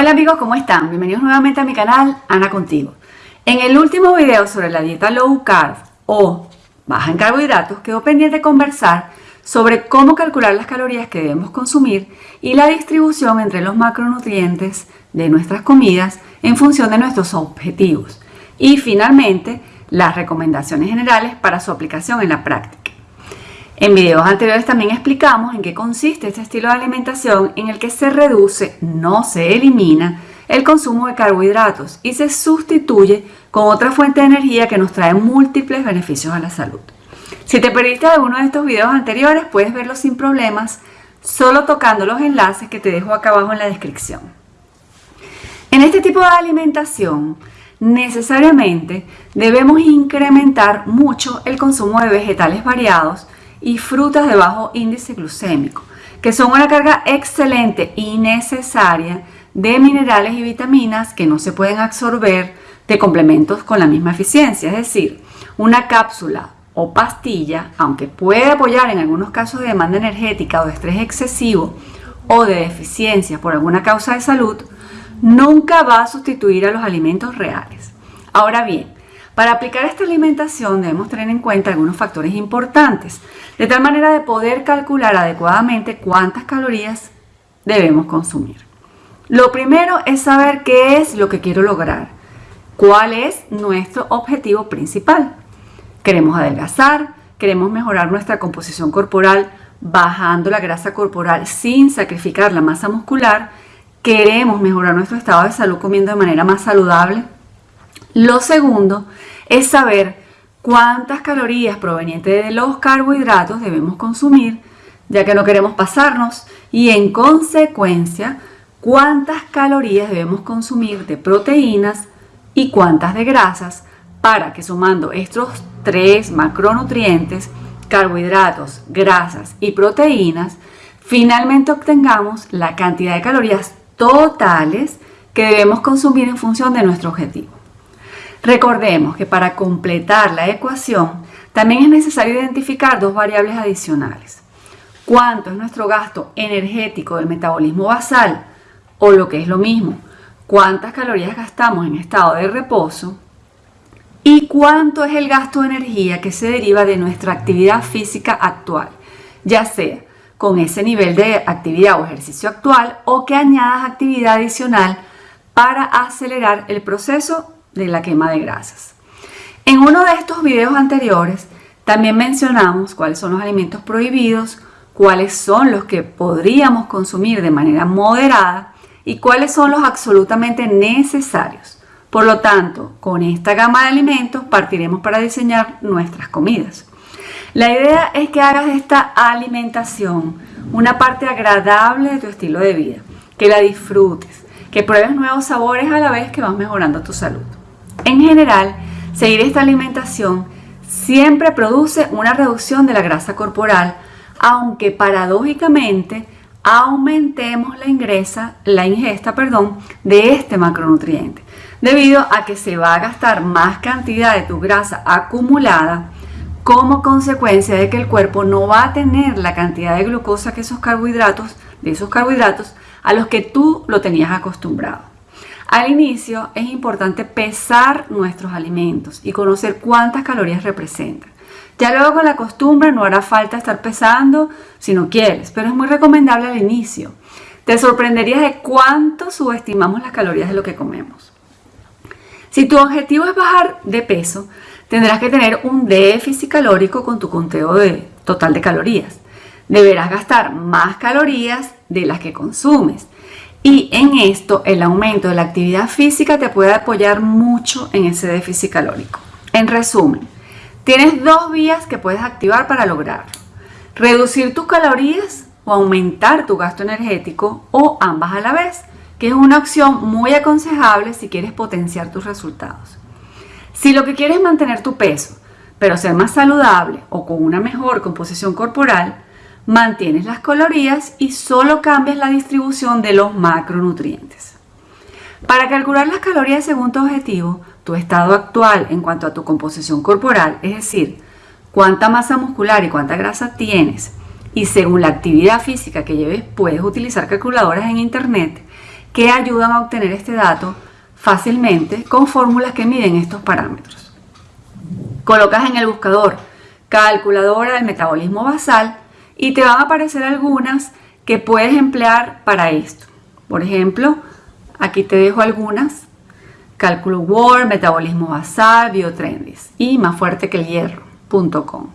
Hola amigos, ¿cómo están? Bienvenidos nuevamente a mi canal Ana Contigo. En el último video sobre la dieta low carb o baja en carbohidratos quedó pendiente conversar sobre cómo calcular las calorías que debemos consumir y la distribución entre los macronutrientes de nuestras comidas en función de nuestros objetivos. Y finalmente, las recomendaciones generales para su aplicación en la práctica. En videos anteriores también explicamos en qué consiste este estilo de alimentación en el que se reduce, no se elimina, el consumo de carbohidratos y se sustituye con otra fuente de energía que nos trae múltiples beneficios a la salud. Si te perdiste alguno de estos videos anteriores, puedes verlos sin problemas, solo tocando los enlaces que te dejo acá abajo en la descripción. En este tipo de alimentación, necesariamente debemos incrementar mucho el consumo de vegetales variados, y frutas de bajo índice glucémico, que son una carga excelente y necesaria de minerales y vitaminas que no se pueden absorber de complementos con la misma eficiencia. Es decir, una cápsula o pastilla, aunque puede apoyar en algunos casos de demanda energética o de estrés excesivo o de deficiencia por alguna causa de salud, nunca va a sustituir a los alimentos reales. Ahora bien, para aplicar esta alimentación debemos tener en cuenta algunos factores importantes, de tal manera de poder calcular adecuadamente cuántas calorías debemos consumir. Lo primero es saber qué es lo que quiero lograr, cuál es nuestro objetivo principal. Queremos adelgazar, queremos mejorar nuestra composición corporal bajando la grasa corporal sin sacrificar la masa muscular, queremos mejorar nuestro estado de salud comiendo de manera más saludable. Lo segundo es saber cuántas calorías provenientes de los carbohidratos debemos consumir, ya que no queremos pasarnos, y en consecuencia, cuántas calorías debemos consumir de proteínas y cuántas de grasas para que sumando estos tres macronutrientes, carbohidratos, grasas y proteínas, finalmente obtengamos la cantidad de calorías totales que debemos consumir en función de nuestro objetivo. Recordemos que para completar la ecuación también es necesario identificar dos variables adicionales. ¿Cuánto es nuestro gasto energético del metabolismo basal? O lo que es lo mismo, ¿cuántas calorías gastamos en estado de reposo? ¿Y cuánto es el gasto de energía que se deriva de nuestra actividad física actual? Ya sea con ese nivel de actividad o ejercicio actual o que añadas actividad adicional para acelerar el proceso de la quema de grasas. En uno de estos videos anteriores también mencionamos cuáles son los alimentos prohibidos, cuáles son los que podríamos consumir de manera moderada y cuáles son los absolutamente necesarios. Por lo tanto, con esta gama de alimentos partiremos para diseñar nuestras comidas. La idea es que hagas esta alimentación una parte agradable de tu estilo de vida, que la disfrutes, que pruebes nuevos sabores a la vez que vas mejorando tu salud. En general, seguir esta alimentación siempre produce una reducción de la grasa corporal, aunque paradójicamente aumentemos la, ingresa, la ingesta perdón, de este macronutriente, debido a que se va a gastar más cantidad de tu grasa acumulada como consecuencia de que el cuerpo no va a tener la cantidad de glucosa que esos carbohidratos, de esos carbohidratos a los que tú lo tenías acostumbrado. Al inicio es importante pesar nuestros alimentos y conocer cuántas calorías representan. Ya luego con la costumbre no hará falta estar pesando si no quieres, pero es muy recomendable al inicio. Te sorprenderías de cuánto subestimamos las calorías de lo que comemos. Si tu objetivo es bajar de peso, tendrás que tener un déficit calórico con tu conteo total de calorías. Deberás gastar más calorías de las que consumes y en esto, el aumento de la actividad física te puede apoyar mucho en ese déficit calórico. En resumen, tienes dos vías que puedes activar para lograrlo. Reducir tus calorías o aumentar tu gasto energético o ambas a la vez, que es una opción muy aconsejable si quieres potenciar tus resultados. Si lo que quieres es mantener tu peso, pero ser más saludable o con una mejor composición corporal, mantienes las calorías y solo cambias la distribución de los macronutrientes. Para calcular las calorías según tu objetivo, tu estado actual en cuanto a tu composición corporal, es decir, cuánta masa muscular y cuánta grasa tienes, y según la actividad física que lleves, puedes utilizar calculadoras en internet que ayudan a obtener este dato fácilmente con fórmulas que miden estos parámetros. Colocas en el buscador calculadora del metabolismo basal y te van a aparecer algunas que puedes emplear para esto. Por ejemplo, aquí te dejo algunas. Cálculo Word, metabolismo basal, biotrendis y más fuerte que el hierro.com.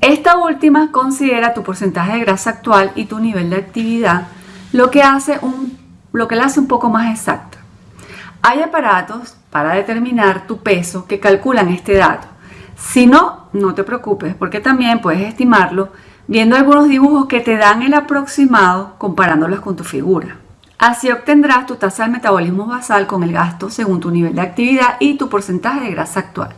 Esta última considera tu porcentaje de grasa actual y tu nivel de actividad, lo que, hace un, lo que la hace un poco más exacta. Hay aparatos para determinar tu peso que calculan este dato. Si no, no te preocupes porque también puedes estimarlo viendo algunos dibujos que te dan el aproximado comparándolos con tu figura. Así obtendrás tu tasa de metabolismo basal con el gasto según tu nivel de actividad y tu porcentaje de grasa actual.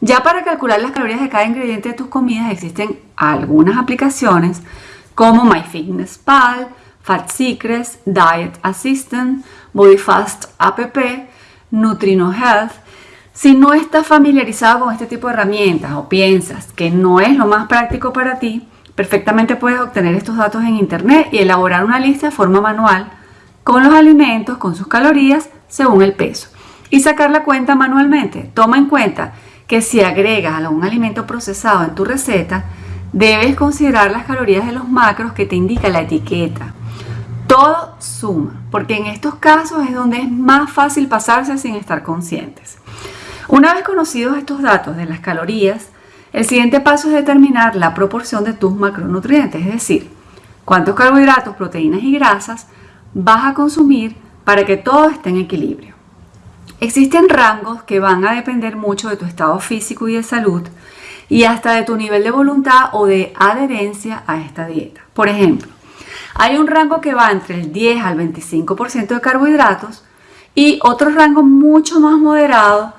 Ya para calcular las calorías de cada ingrediente de tus comidas existen algunas aplicaciones como MyFitnessPal, Fat Secrets, Diet Assistant, BodyFast App, Nutrino Health. Si no estás familiarizado con este tipo de herramientas o piensas que no es lo más práctico para ti, perfectamente puedes obtener estos datos en internet y elaborar una lista de forma manual con los alimentos, con sus calorías, según el peso. Y sacar la cuenta manualmente. Toma en cuenta que si agregas algún alimento procesado en tu receta, debes considerar las calorías de los macros que te indica la etiqueta. Todo suma, porque en estos casos es donde es más fácil pasarse sin estar conscientes. Una vez conocidos estos datos de las calorías, el siguiente paso es determinar la proporción de tus macronutrientes, es decir, cuántos carbohidratos, proteínas y grasas vas a consumir para que todo esté en equilibrio. Existen rangos que van a depender mucho de tu estado físico y de salud y hasta de tu nivel de voluntad o de adherencia a esta dieta. Por ejemplo, hay un rango que va entre el 10 al 25% de carbohidratos y otro rango mucho más moderado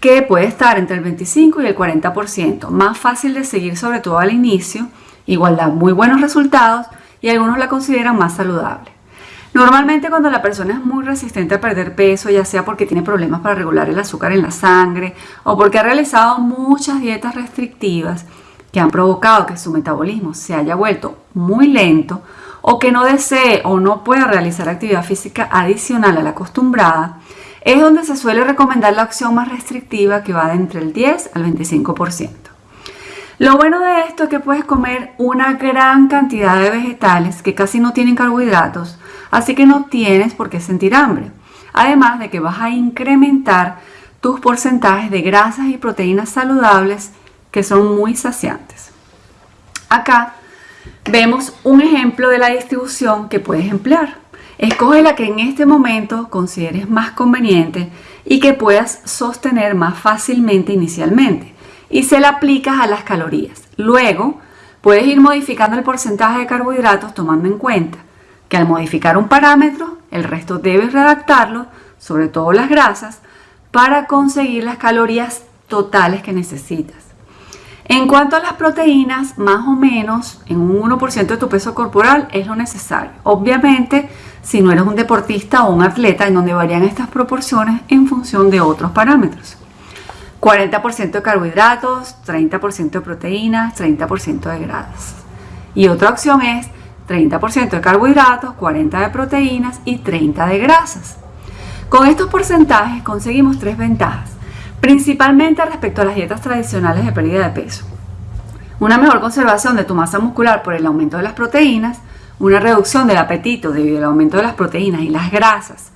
que puede estar entre el 25 y el 40%, más fácil de seguir sobre todo al inicio, igual da muy buenos resultados y algunos la consideran más saludable. Normalmente cuando la persona es muy resistente a perder peso, ya sea porque tiene problemas para regular el azúcar en la sangre o porque ha realizado muchas dietas restrictivas que han provocado que su metabolismo se haya vuelto muy lento o que no desee o no pueda realizar actividad física adicional a la acostumbrada, es donde se suele recomendar la opción más restrictiva que va de entre el 10 al 25%. Lo bueno de esto es que puedes comer una gran cantidad de vegetales que casi no tienen carbohidratos, así que no tienes por qué sentir hambre. Además de que vas a incrementar tus porcentajes de grasas y proteínas saludables que son muy saciantes. Acá vemos un ejemplo de la distribución que puedes emplear. Escoge la que en este momento consideres más conveniente y que puedas sostener más fácilmente inicialmente y se la aplicas a las calorías. Luego puedes ir modificando el porcentaje de carbohidratos tomando en cuenta que al modificar un parámetro, el resto debes redactarlo, sobre todo las grasas, para conseguir las calorías totales que necesitas. En cuanto a las proteínas, más o menos en un 1% de tu peso corporal es lo necesario. Obviamente, si no eres un deportista o un atleta en donde varían estas proporciones en función de otros parámetros. 40% de carbohidratos, 30% de proteínas, 30% de grasas. Y otra opción es 30% de carbohidratos, 40% de proteínas y 30% de grasas. Con estos porcentajes conseguimos tres ventajas, principalmente respecto a las dietas tradicionales de pérdida de peso. Una mejor conservación de tu masa muscular por el aumento de las proteínas, una reducción del apetito debido al aumento de las proteínas y las grasas,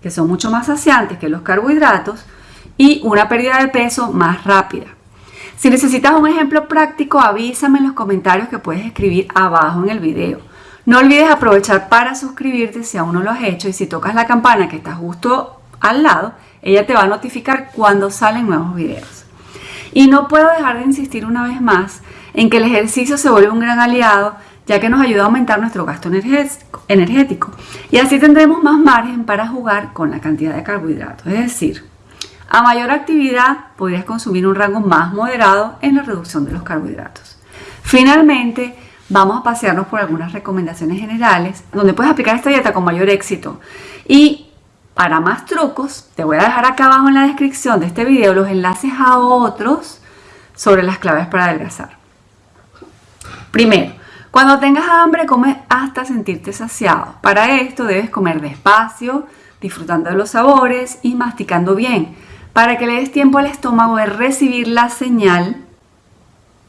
que son mucho más saciantes que los carbohidratos, y una pérdida de peso más rápida. Si necesitas un ejemplo práctico, avísame en los comentarios que puedes escribir abajo en el video. No olvides aprovechar para suscribirte si aún no lo has hecho y si tocas la campana que está justo al lado, ella te va a notificar cuando salen nuevos videos. Y no puedo dejar de insistir una vez más en que el ejercicio se vuelve un gran aliado ya que nos ayuda a aumentar nuestro gasto energético y así tendremos más margen para jugar con la cantidad de carbohidratos. Es decir, a mayor actividad podrías consumir un rango más moderado en la reducción de los carbohidratos. Finalmente, vamos a pasearnos por algunas recomendaciones generales donde puedes aplicar esta dieta con mayor éxito. Y para más trucos, te voy a dejar acá abajo en la descripción de este video los enlaces a otros sobre las claves para adelgazar. Primero, Cuando tengas hambre, come hasta sentirte saciado. Para esto debes comer despacio, disfrutando de los sabores y masticando bien, para que le des tiempo al estómago de recibir la señal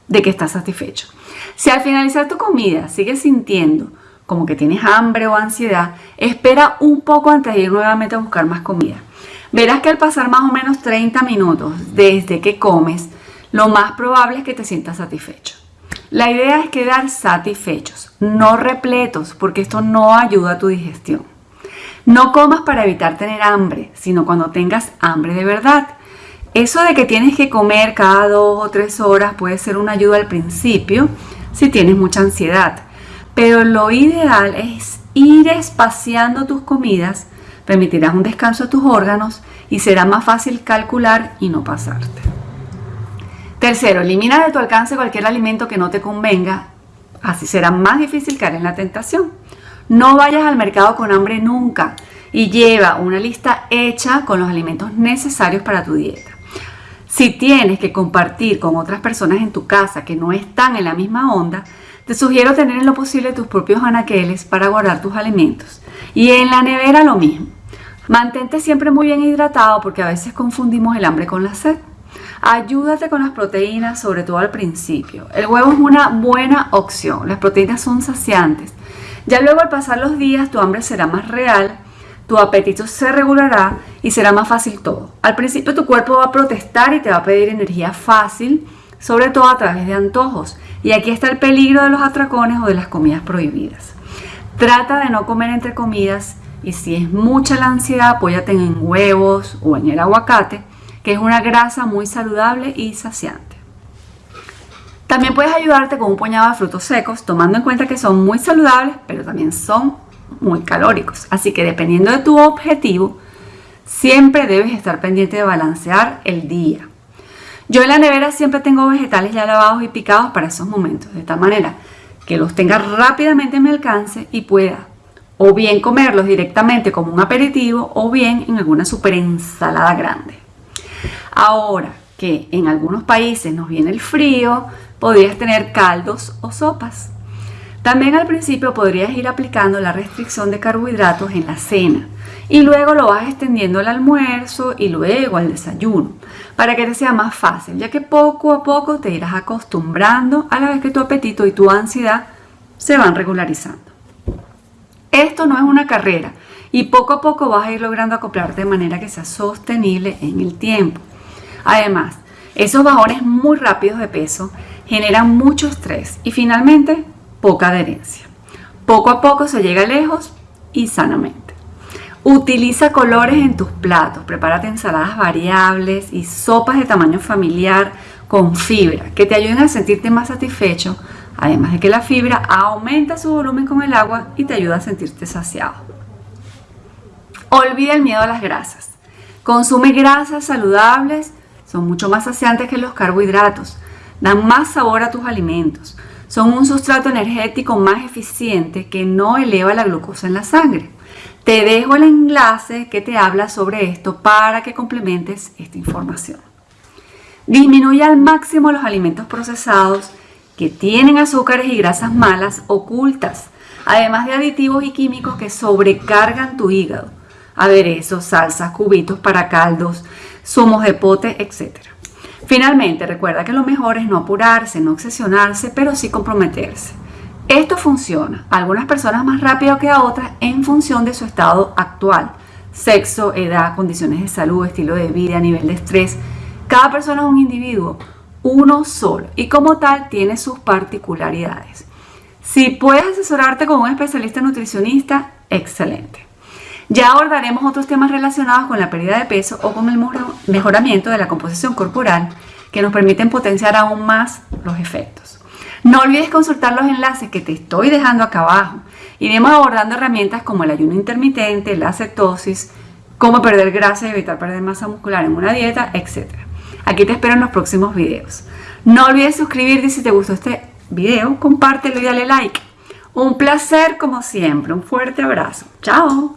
de que estás satisfecho. Si al finalizar tu comida sigues sintiendo como que tienes hambre o ansiedad, espera un poco antes de ir nuevamente a buscar más comida. Verás que al pasar más o menos 30 minutos desde que comes, lo más probable es que te sientas satisfecho. La idea es quedar satisfechos, no repletos, porque esto no ayuda a tu digestión. No comas para evitar tener hambre, sino cuando tengas hambre de verdad. Eso de que tienes que comer cada dos o tres horas puede ser una ayuda al principio si tienes mucha ansiedad, pero lo ideal es ir espaciando tus comidas, permitirás un descanso a tus órganos y será más fácil calcular y no pasarte. Tercero, elimina de tu alcance cualquier alimento que no te convenga, así será más difícil caer en la tentación. No vayas al mercado con hambre nunca y lleva una lista hecha con los alimentos necesarios para tu dieta. Si tienes que compartir con otras personas en tu casa que no están en la misma onda, te sugiero tener en lo posible tus propios anaqueles para guardar tus alimentos. Y en la nevera lo mismo. Mantente siempre muy bien hidratado porque a veces confundimos el hambre con la sed. Ayúdate con las proteínas, sobre todo al principio. El huevo es una buena opción. Las proteínas son saciantes. Ya luego al pasar los días tu hambre será más real tu apetito se regulará y será más fácil todo. Al principio tu cuerpo va a protestar y te va a pedir energía fácil, sobre todo a través de antojos. Y aquí está el peligro de los atracones o de las comidas prohibidas. Trata de no comer entre comidas y si es mucha la ansiedad, apóyate en huevos o en el aguacate, que es una grasa muy saludable y saciante. También puedes ayudarte con un puñado de frutos secos, tomando en cuenta que son muy saludables, pero también son muy calóricos. Así que dependiendo de tu objetivo, siempre debes estar pendiente de balancear el día. Yo en la nevera siempre tengo vegetales ya lavados y picados para esos momentos, de tal manera que los tenga rápidamente en mi alcance y pueda o bien comerlos directamente como un aperitivo o bien en alguna super ensalada grande. Ahora que en algunos países nos viene el frío, podrías tener caldos o sopas. También al principio podrías ir aplicando la restricción de carbohidratos en la cena y luego lo vas extendiendo al almuerzo y luego al desayuno para que te sea más fácil, ya que poco a poco te irás acostumbrando a la vez que tu apetito y tu ansiedad se van regularizando. Esto no es una carrera y poco a poco vas a ir logrando acoplarte de manera que sea sostenible en el tiempo. Además, esos bajones muy rápidos de peso generan mucho estrés y finalmente poca adherencia. Poco a poco se llega lejos y sanamente. Utiliza colores en tus platos, prepárate ensaladas variables y sopas de tamaño familiar con fibra que te ayuden a sentirte más satisfecho, además de que la fibra aumenta su volumen con el agua y te ayuda a sentirte saciado. Olvida el miedo a las grasas. Consume grasas saludables, son mucho más saciantes que los carbohidratos, dan más sabor a tus alimentos, son un sustrato energético más eficiente que no eleva la glucosa en la sangre. Te dejo el enlace que te habla sobre esto para que complementes esta información. Disminuye al máximo los alimentos procesados que tienen azúcares y grasas malas ocultas, además de aditivos y químicos que sobrecargan tu hígado, aderezos, salsas, cubitos para caldos, zumos de pote, etc. Finalmente, recuerda que lo mejor es no apurarse, no obsesionarse, pero sí comprometerse. Esto funciona a algunas personas más rápido que a otras en función de su estado actual. Sexo, edad, condiciones de salud, estilo de vida, nivel de estrés. Cada persona es un individuo, uno solo, y como tal tiene sus particularidades. Si puedes asesorarte con un especialista nutricionista, excelente. Ya abordaremos otros temas relacionados con la pérdida de peso o con el mejoramiento de la composición corporal que nos permiten potenciar aún más los efectos. No olvides consultar los enlaces que te estoy dejando acá abajo. Iremos abordando herramientas como el ayuno intermitente, la cetosis, cómo perder grasa y evitar perder masa muscular en una dieta, etc. Aquí te espero en los próximos videos. No olvides suscribirte si te gustó este video, compártelo y dale like. Un placer como siempre, un fuerte abrazo. Chao.